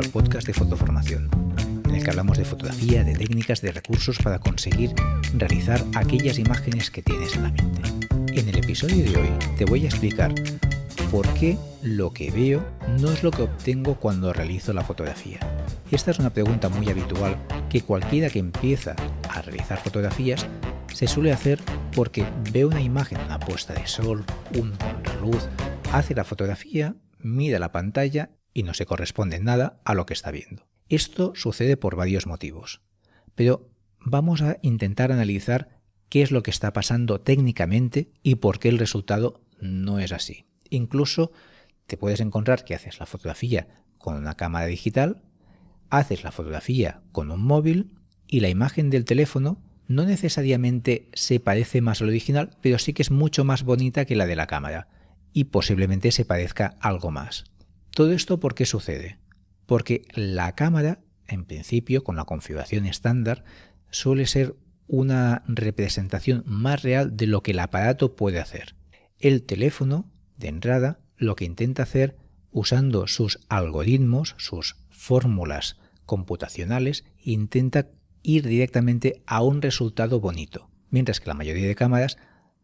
al podcast de Fotoformación, en el que hablamos de fotografía, de técnicas, de recursos para conseguir realizar aquellas imágenes que tienes en la mente. En el episodio de hoy te voy a explicar por qué lo que veo no es lo que obtengo cuando realizo la fotografía. Esta es una pregunta muy habitual que cualquiera que empieza a realizar fotografías se suele hacer porque ve una imagen, una puesta de sol, un contraluz, hace la fotografía, mira la pantalla y no se corresponde nada a lo que está viendo. Esto sucede por varios motivos, pero vamos a intentar analizar qué es lo que está pasando técnicamente y por qué el resultado no es así. Incluso te puedes encontrar que haces la fotografía con una cámara digital, haces la fotografía con un móvil y la imagen del teléfono no necesariamente se parece más al original, pero sí que es mucho más bonita que la de la cámara y posiblemente se parezca algo más. Todo esto ¿por qué sucede? Porque la cámara, en principio, con la configuración estándar, suele ser una representación más real de lo que el aparato puede hacer. El teléfono, de entrada, lo que intenta hacer usando sus algoritmos, sus fórmulas computacionales, intenta ir directamente a un resultado bonito, mientras que la mayoría de cámaras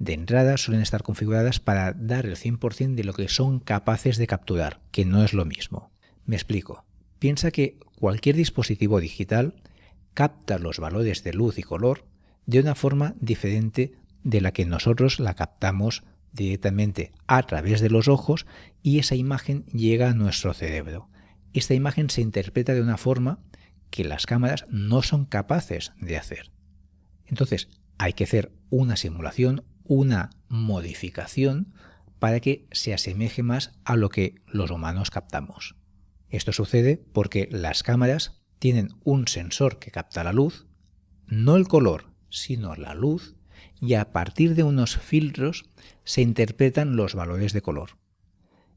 de entrada suelen estar configuradas para dar el 100% de lo que son capaces de capturar, que no es lo mismo. Me explico. Piensa que cualquier dispositivo digital capta los valores de luz y color de una forma diferente de la que nosotros la captamos directamente a través de los ojos y esa imagen llega a nuestro cerebro. Esta imagen se interpreta de una forma que las cámaras no son capaces de hacer. Entonces, hay que hacer una simulación, una modificación para que se asemeje más a lo que los humanos captamos. Esto sucede porque las cámaras tienen un sensor que capta la luz, no el color, sino la luz, y a partir de unos filtros se interpretan los valores de color.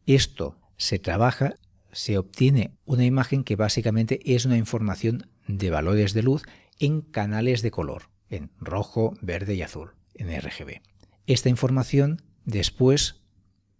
Esto se trabaja, se obtiene una imagen que básicamente es una información de valores de luz en canales de color, en rojo, verde y azul, en RGB. Esta información después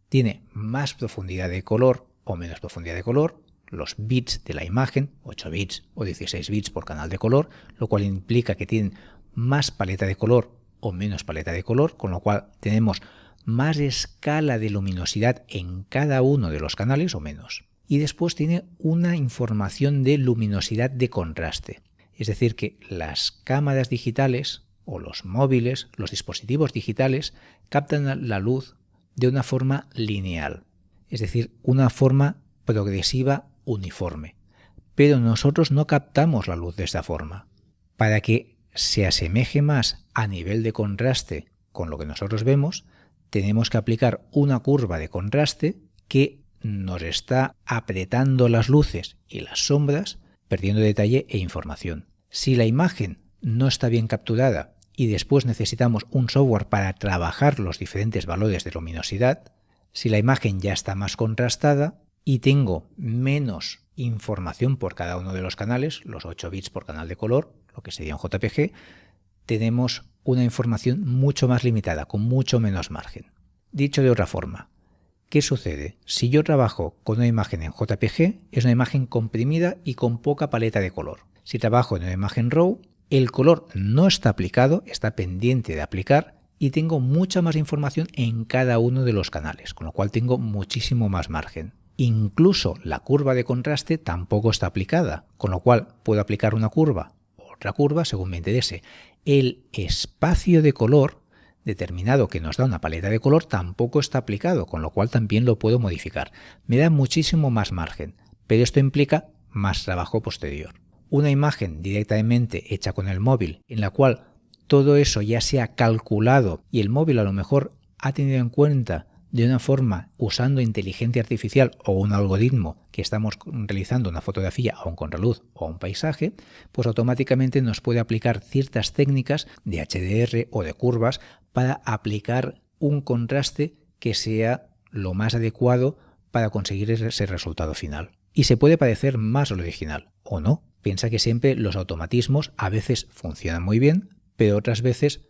tiene más profundidad de color o menos profundidad de color, los bits de la imagen, 8 bits o 16 bits por canal de color, lo cual implica que tienen más paleta de color o menos paleta de color, con lo cual tenemos más escala de luminosidad en cada uno de los canales o menos. Y después tiene una información de luminosidad de contraste. Es decir, que las cámaras digitales o los móviles, los dispositivos digitales, captan la luz de una forma lineal, es decir, una forma progresiva uniforme. Pero nosotros no captamos la luz de esta forma. Para que se asemeje más a nivel de contraste con lo que nosotros vemos, tenemos que aplicar una curva de contraste que nos está apretando las luces y las sombras, perdiendo detalle e información. Si la imagen no está bien capturada y después necesitamos un software para trabajar los diferentes valores de luminosidad, si la imagen ya está más contrastada y tengo menos información por cada uno de los canales, los 8 bits por canal de color, lo que sería un JPG, tenemos una información mucho más limitada, con mucho menos margen. Dicho de otra forma, ¿qué sucede? Si yo trabajo con una imagen en JPG, es una imagen comprimida y con poca paleta de color. Si trabajo en una imagen RAW, el color no está aplicado, está pendiente de aplicar y tengo mucha más información en cada uno de los canales, con lo cual tengo muchísimo más margen. Incluso la curva de contraste tampoco está aplicada, con lo cual puedo aplicar una curva otra curva según me interese. El espacio de color determinado que nos da una paleta de color tampoco está aplicado, con lo cual también lo puedo modificar. Me da muchísimo más margen, pero esto implica más trabajo posterior una imagen directamente hecha con el móvil en la cual todo eso ya se ha calculado y el móvil a lo mejor ha tenido en cuenta de una forma usando inteligencia artificial o un algoritmo que estamos realizando una fotografía a un contraluz o un paisaje, pues automáticamente nos puede aplicar ciertas técnicas de HDR o de curvas para aplicar un contraste que sea lo más adecuado para conseguir ese resultado final. Y se puede parecer más al original, o no, Piensa que siempre los automatismos a veces funcionan muy bien, pero otras veces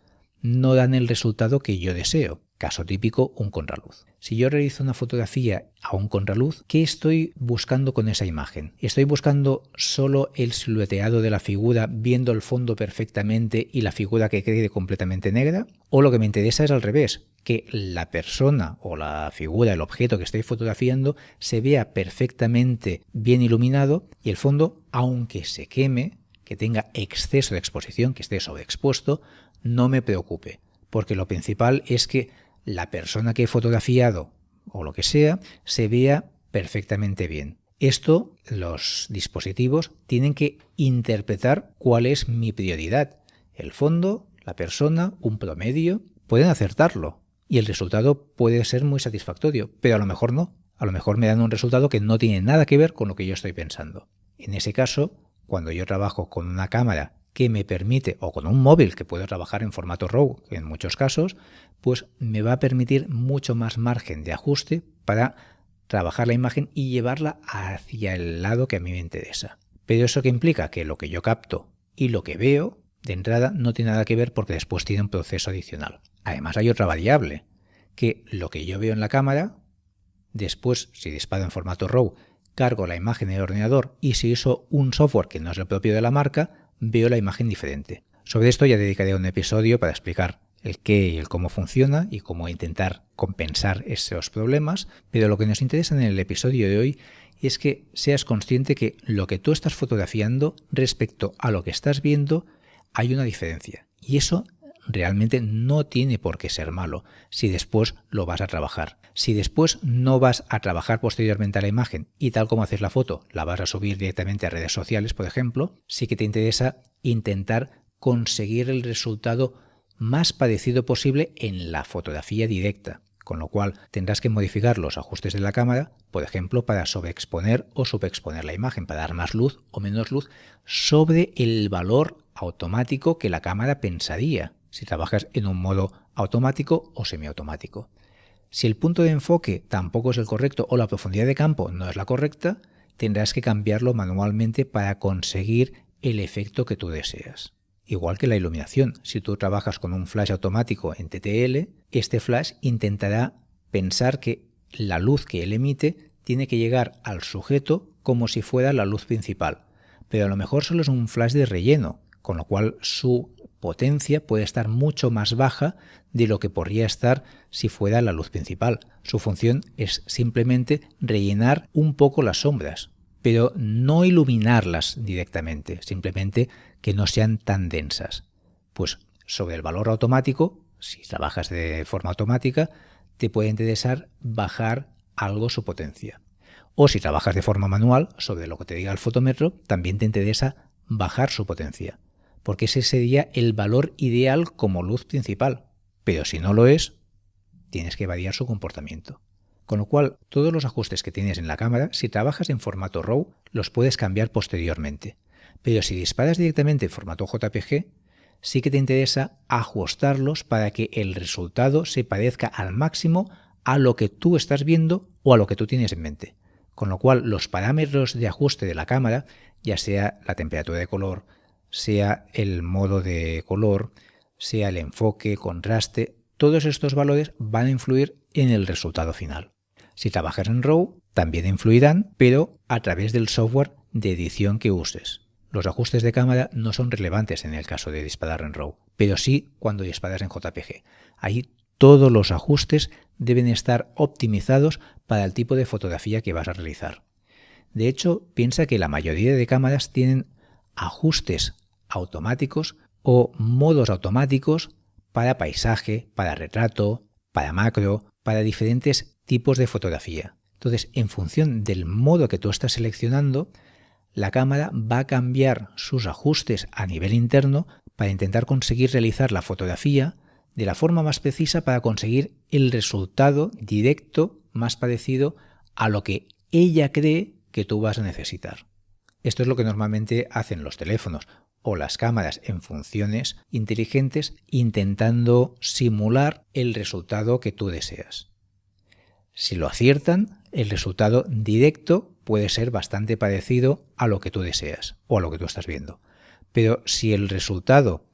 no dan el resultado que yo deseo. Caso típico, un contraluz. Si yo realizo una fotografía a un contraluz, ¿qué estoy buscando con esa imagen? ¿Estoy buscando solo el silueteado de la figura viendo el fondo perfectamente y la figura que quede completamente negra? ¿O lo que me interesa es al revés? Que la persona o la figura, el objeto que estoy fotografiando, se vea perfectamente bien iluminado y el fondo, aunque se queme, que tenga exceso de exposición, que esté sobreexpuesto, no me preocupe, porque lo principal es que la persona que he fotografiado o lo que sea se vea perfectamente bien. Esto los dispositivos tienen que interpretar cuál es mi prioridad. El fondo, la persona, un promedio, pueden acertarlo y el resultado puede ser muy satisfactorio, pero a lo mejor no. A lo mejor me dan un resultado que no tiene nada que ver con lo que yo estoy pensando. En ese caso, cuando yo trabajo con una cámara que me permite, o con un móvil que puedo trabajar en formato RAW en muchos casos, pues me va a permitir mucho más margen de ajuste para trabajar la imagen y llevarla hacia el lado que a mí me interesa. Pero eso que implica que lo que yo capto y lo que veo, de entrada, no tiene nada que ver porque después tiene un proceso adicional. Además hay otra variable, que lo que yo veo en la cámara, después, si disparo en formato RAW, cargo la imagen en el ordenador y si uso un software que no es el propio de la marca, veo la imagen diferente. Sobre esto ya dedicaré un episodio para explicar el qué y el cómo funciona y cómo intentar compensar esos problemas, pero lo que nos interesa en el episodio de hoy es que seas consciente que lo que tú estás fotografiando respecto a lo que estás viendo hay una diferencia. Y eso realmente no tiene por qué ser malo si después lo vas a trabajar. Si después no vas a trabajar posteriormente a la imagen y tal como haces la foto, la vas a subir directamente a redes sociales, por ejemplo, sí que te interesa intentar conseguir el resultado más parecido posible en la fotografía directa, con lo cual tendrás que modificar los ajustes de la cámara, por ejemplo, para sobreexponer o subexponer la imagen, para dar más luz o menos luz sobre el valor automático que la cámara pensaría si trabajas en un modo automático o semiautomático. Si el punto de enfoque tampoco es el correcto o la profundidad de campo no es la correcta, tendrás que cambiarlo manualmente para conseguir el efecto que tú deseas. Igual que la iluminación, si tú trabajas con un flash automático en TTL, este flash intentará pensar que la luz que él emite tiene que llegar al sujeto como si fuera la luz principal, pero a lo mejor solo es un flash de relleno, con lo cual su potencia puede estar mucho más baja de lo que podría estar si fuera la luz principal. Su función es simplemente rellenar un poco las sombras, pero no iluminarlas directamente, simplemente que no sean tan densas. Pues sobre el valor automático, si trabajas de forma automática, te puede interesar bajar algo su potencia. O si trabajas de forma manual, sobre lo que te diga el fotómetro, también te interesa bajar su potencia porque ese sería el valor ideal como luz principal. Pero si no lo es, tienes que variar su comportamiento. Con lo cual, todos los ajustes que tienes en la cámara, si trabajas en formato RAW, los puedes cambiar posteriormente. Pero si disparas directamente en formato JPG, sí que te interesa ajustarlos para que el resultado se parezca al máximo a lo que tú estás viendo o a lo que tú tienes en mente. Con lo cual, los parámetros de ajuste de la cámara, ya sea la temperatura de color, sea el modo de color, sea el enfoque, contraste, todos estos valores van a influir en el resultado final. Si trabajas en RAW, también influirán, pero a través del software de edición que uses. Los ajustes de cámara no son relevantes en el caso de disparar en RAW, pero sí cuando disparas en JPG. Ahí todos los ajustes deben estar optimizados para el tipo de fotografía que vas a realizar. De hecho, piensa que la mayoría de cámaras tienen ajustes automáticos o modos automáticos para paisaje, para retrato, para macro, para diferentes tipos de fotografía. Entonces, en función del modo que tú estás seleccionando, la cámara va a cambiar sus ajustes a nivel interno para intentar conseguir realizar la fotografía de la forma más precisa para conseguir el resultado directo más parecido a lo que ella cree que tú vas a necesitar. Esto es lo que normalmente hacen los teléfonos o las cámaras en funciones inteligentes intentando simular el resultado que tú deseas. Si lo aciertan, el resultado directo puede ser bastante parecido a lo que tú deseas o a lo que tú estás viendo. Pero si el resultado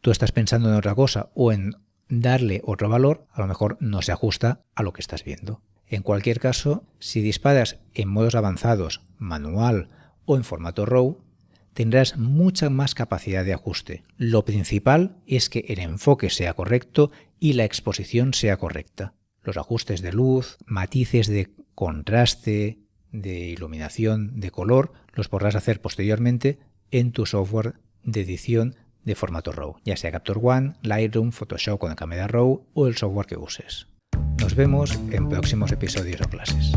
tú estás pensando en otra cosa o en darle otro valor, a lo mejor no se ajusta a lo que estás viendo. En cualquier caso, si disparas en modos avanzados, manual o en formato RAW, tendrás mucha más capacidad de ajuste. Lo principal es que el enfoque sea correcto y la exposición sea correcta. Los ajustes de luz, matices de contraste, de iluminación, de color, los podrás hacer posteriormente en tu software de edición de formato RAW, ya sea Capture One, Lightroom, Photoshop con la cámara RAW o el software que uses. Nos vemos en próximos episodios o clases.